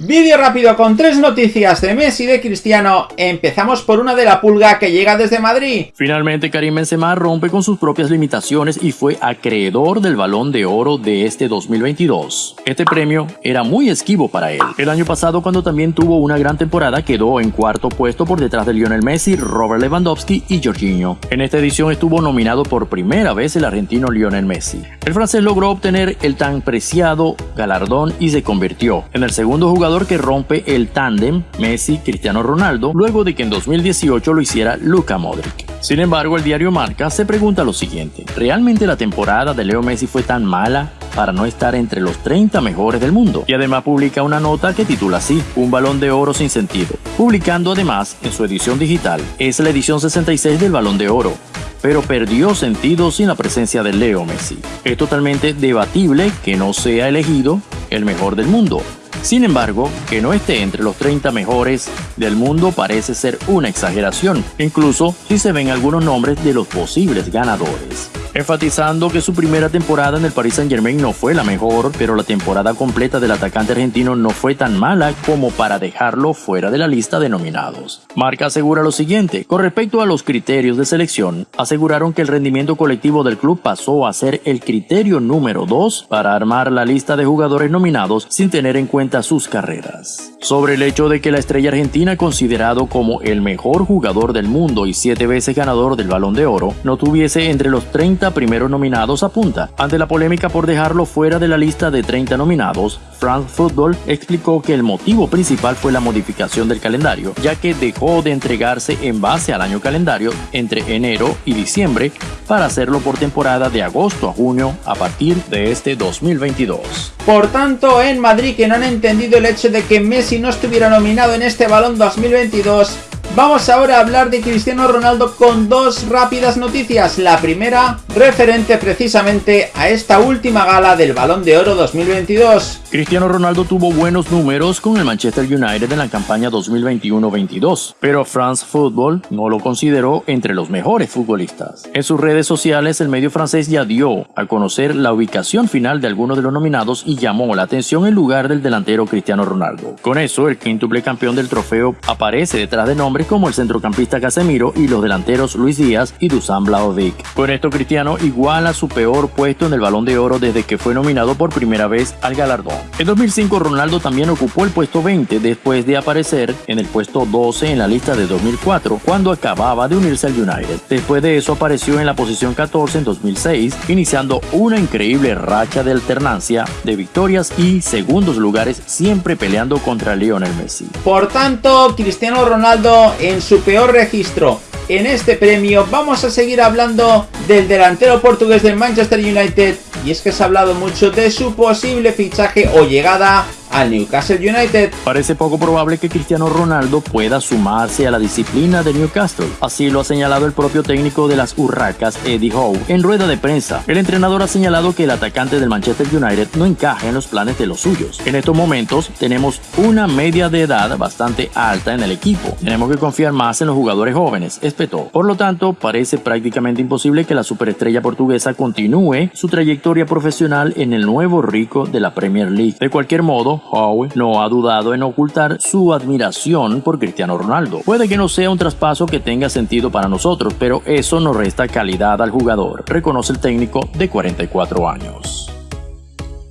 Vídeo rápido con tres noticias de Messi y de Cristiano. Empezamos por una de la pulga que llega desde Madrid. Finalmente Karim Benzema rompe con sus propias limitaciones y fue acreedor del Balón de Oro de este 2022. Este premio era muy esquivo para él. El año pasado cuando también tuvo una gran temporada quedó en cuarto puesto por detrás de Lionel Messi, Robert Lewandowski y Jorginho. En esta edición estuvo nominado por primera vez el argentino Lionel Messi. El francés logró obtener el tan preciado galardón y se convirtió en el segundo jugador que rompe el tándem Messi-Cristiano Ronaldo luego de que en 2018 lo hiciera Luka Modric. Sin embargo, el diario Marca se pregunta lo siguiente, ¿realmente la temporada de Leo Messi fue tan mala para no estar entre los 30 mejores del mundo? Y además publica una nota que titula así, Un balón de oro sin sentido, publicando además en su edición digital, es la edición 66 del balón de oro, pero perdió sentido sin la presencia de Leo Messi. Es totalmente debatible que no sea elegido el mejor del mundo, sin embargo, que no esté entre los 30 mejores del mundo parece ser una exageración, incluso si se ven algunos nombres de los posibles ganadores enfatizando que su primera temporada en el Paris Saint Germain no fue la mejor, pero la temporada completa del atacante argentino no fue tan mala como para dejarlo fuera de la lista de nominados. Marca asegura lo siguiente, con respecto a los criterios de selección, aseguraron que el rendimiento colectivo del club pasó a ser el criterio número 2 para armar la lista de jugadores nominados sin tener en cuenta sus carreras. Sobre el hecho de que la estrella argentina, considerado como el mejor jugador del mundo y siete veces ganador del Balón de Oro, no tuviese entre los 30 primeros nominados apunta. Ante la polémica por dejarlo fuera de la lista de 30 nominados, France Football explicó que el motivo principal fue la modificación del calendario, ya que dejó de entregarse en base al año calendario entre enero y diciembre para hacerlo por temporada de agosto a junio a partir de este 2022. Por tanto, en Madrid que no han entendido el hecho de que Messi no estuviera nominado en este balón 2022, Vamos ahora a hablar de Cristiano Ronaldo con dos rápidas noticias. La primera, referente precisamente a esta última gala del Balón de Oro 2022. Cristiano Ronaldo tuvo buenos números con el Manchester United en la campaña 2021-22, pero France Football no lo consideró entre los mejores futbolistas. En sus redes sociales, el medio francés ya dio a conocer la ubicación final de algunos de los nominados y llamó la atención en lugar del delantero Cristiano Ronaldo. Con eso, el quíntuple campeón del trofeo aparece detrás de nombres como el centrocampista Casemiro y los delanteros Luis Díaz y Dusan Blaovic. Con esto Cristiano iguala su peor puesto en el Balón de Oro desde que fue nominado por primera vez al galardón. En 2005 Ronaldo también ocupó el puesto 20 después de aparecer en el puesto 12 en la lista de 2004 cuando acababa de unirse al United. Después de eso apareció en la posición 14 en 2006 iniciando una increíble racha de alternancia de victorias y segundos lugares siempre peleando contra Lionel Messi. Por tanto, Cristiano Ronaldo en su peor registro en este premio vamos a seguir hablando del delantero portugués del Manchester United. Y es que se ha hablado mucho de su posible fichaje o llegada al Newcastle United. Parece poco probable que Cristiano Ronaldo pueda sumarse a la disciplina de Newcastle. Así lo ha señalado el propio técnico de las Urracas, Eddie Howe, en rueda de prensa. El entrenador ha señalado que el atacante del Manchester United no encaja en los planes de los suyos. En estos momentos tenemos una media de edad bastante alta en el equipo. Tenemos que confiar más en los jugadores jóvenes, espetó. Por lo tanto, parece prácticamente imposible que la superestrella portuguesa continúe su trayectoria profesional en el nuevo rico de la Premier League. De cualquier modo, Howe no ha dudado en ocultar su admiración por Cristiano Ronaldo. Puede que no sea un traspaso que tenga sentido para nosotros, pero eso no resta calidad al jugador, reconoce el técnico de 44 años.